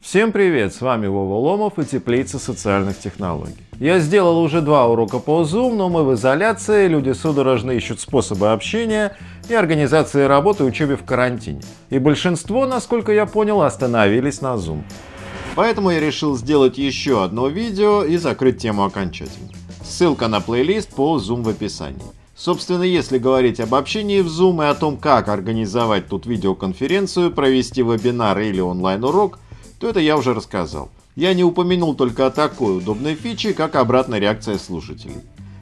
Всем привет, с вами Вова Ломов и Теплица социальных технологий. Я сделал уже два урока по Zoom, но мы в изоляции, люди судорожно ищут способы общения и организации работы и учебы в карантине. И большинство, насколько я понял, остановились на Zoom. Поэтому я решил сделать еще одно видео и закрыть тему окончательно. Ссылка на плейлист по Zoom в описании. Собственно, если говорить об общении в Zoom и о том, как организовать тут видеоконференцию, провести вебинар или онлайн-урок, то это я уже рассказал. Я не упомянул только о такой удобной фиче, как обратная реакция слушателей.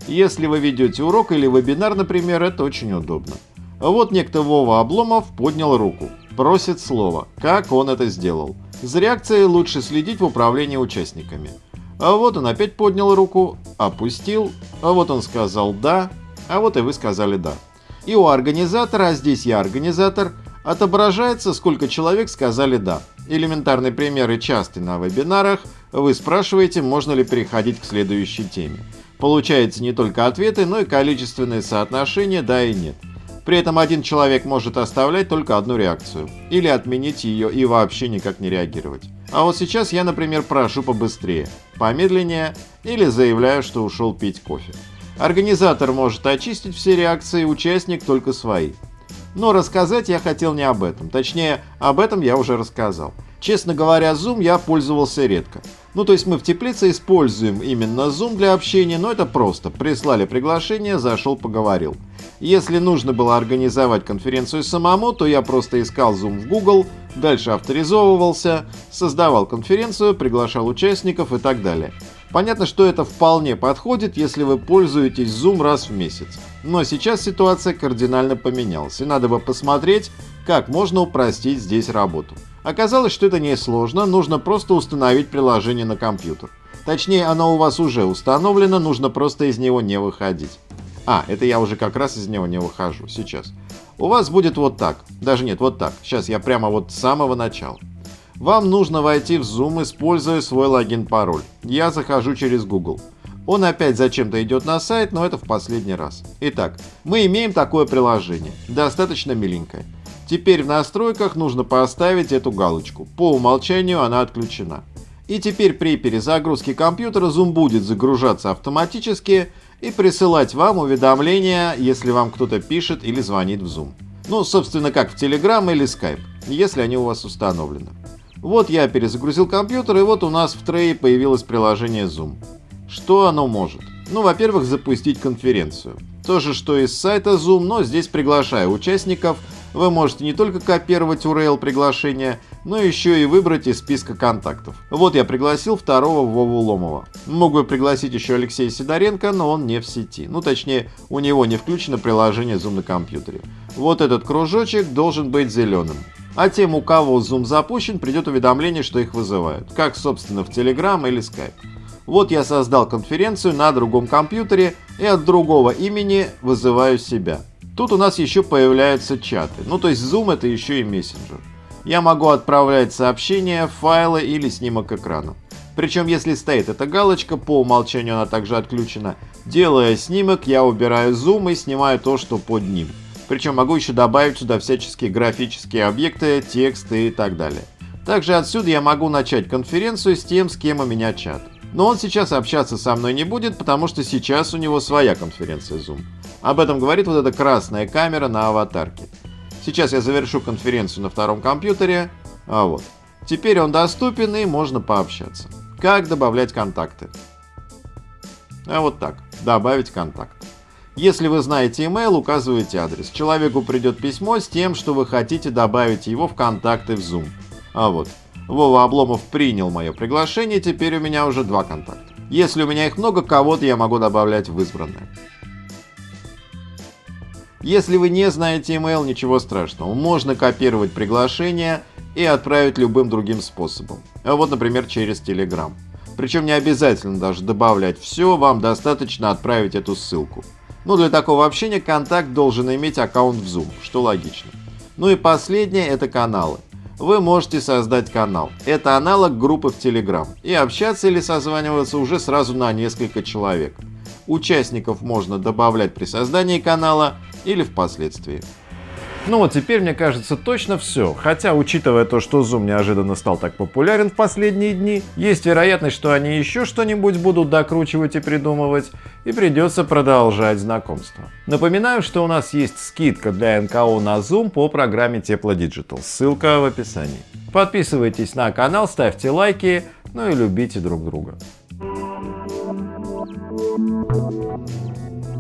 Если вы ведете урок или вебинар, например, это очень удобно. Вот некто Вова Обломов поднял руку, просит слова. Как он это сделал? За реакцией лучше следить в управлении участниками. А вот он опять поднял руку, опустил, а вот он сказал «да», а вот и вы сказали «да». И у организатора, а здесь я организатор, отображается, сколько человек сказали «да». Элементарный пример и частый на вебинарах. Вы спрашиваете, можно ли переходить к следующей теме. Получается не только ответы, но и количественное соотношение «да» и «нет». При этом один человек может оставлять только одну реакцию, или отменить ее и вообще никак не реагировать. А вот сейчас я, например, прошу побыстрее, помедленнее или заявляю, что ушел пить кофе. Организатор может очистить все реакции, участник только свои. Но рассказать я хотел не об этом. Точнее, об этом я уже рассказал. Честно говоря, Zoom я пользовался редко. Ну, то есть мы в теплице используем именно Zoom для общения, но это просто. Прислали приглашение, зашел, поговорил. Если нужно было организовать конференцию самому, то я просто искал Zoom в Google, дальше авторизовывался, создавал конференцию, приглашал участников и так далее. Понятно, что это вполне подходит, если вы пользуетесь Zoom раз в месяц. Но сейчас ситуация кардинально поменялась, и надо бы посмотреть, как можно упростить здесь работу. Оказалось, что это не сложно, нужно просто установить приложение на компьютер. Точнее, оно у вас уже установлено, нужно просто из него не выходить. А, это я уже как раз из него не выхожу, сейчас. У вас будет вот так, даже нет, вот так. Сейчас я прямо вот с самого начала. Вам нужно войти в Zoom, используя свой логин-пароль. Я захожу через Google. Он опять зачем-то идет на сайт, но это в последний раз. Итак, мы имеем такое приложение, достаточно миленькое. Теперь в настройках нужно поставить эту галочку. По умолчанию она отключена. И теперь при перезагрузке компьютера Zoom будет загружаться автоматически и присылать вам уведомления, если вам кто-то пишет или звонит в Zoom. Ну, собственно, как в Telegram или Skype, если они у вас установлены. Вот я перезагрузил компьютер, и вот у нас в трее появилось приложение Zoom. Что оно может? Ну, во-первых, запустить конференцию. То же, что и с сайта Zoom, но здесь приглашаю участников. Вы можете не только копировать URL приглашения, но еще и выбрать из списка контактов. Вот я пригласил второго Вову Ломова. Мог бы пригласить еще Алексея Сидоренко, но он не в сети. Ну, точнее, у него не включено приложение Zoom на компьютере. Вот этот кружочек должен быть зеленым. А тем, у кого Zoom запущен, придет уведомление, что их вызывают, как, собственно, в Telegram или Skype. Вот я создал конференцию на другом компьютере и от другого имени вызываю себя. Тут у нас еще появляются чаты, ну то есть Zoom это еще и мессенджер. Я могу отправлять сообщения, файлы или снимок экрана. Причем если стоит эта галочка, по умолчанию она также отключена, делая снимок, я убираю Zoom и снимаю то, что под ним. Причем могу еще добавить сюда всяческие графические объекты, тексты и так далее. Также отсюда я могу начать конференцию с тем, с кем у меня чат. Но он сейчас общаться со мной не будет, потому что сейчас у него своя конференция Zoom. Об этом говорит вот эта красная камера на аватарке. Сейчас я завершу конференцию на втором компьютере. А вот. Теперь он доступен и можно пообщаться. Как добавлять контакты? А вот так. Добавить контакт. Если вы знаете email, указываете адрес. Человеку придет письмо с тем, что вы хотите добавить его в контакты в Zoom. А вот, Вова Обломов принял мое приглашение, теперь у меня уже два контакта. Если у меня их много, кого-то я могу добавлять в избранное. Если вы не знаете email, ничего страшного. Можно копировать приглашение и отправить любым другим способом. А вот, например, через Telegram. Причем не обязательно даже добавлять все, вам достаточно отправить эту ссылку. Ну, для такого общения контакт должен иметь аккаунт в Zoom, что логично. Ну и последнее – это каналы. Вы можете создать канал. Это аналог группы в Telegram. И общаться или созваниваться уже сразу на несколько человек. Участников можно добавлять при создании канала или впоследствии. Ну вот теперь, мне кажется, точно все. Хотя, учитывая то, что Zoom неожиданно стал так популярен в последние дни, есть вероятность, что они еще что-нибудь будут докручивать и придумывать, и придется продолжать знакомство. Напоминаю, что у нас есть скидка для НКО на Zoom по программе Тепло Digital, ссылка в описании. Подписывайтесь на канал, ставьте лайки, ну и любите друг друга. Thank you.